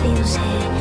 feels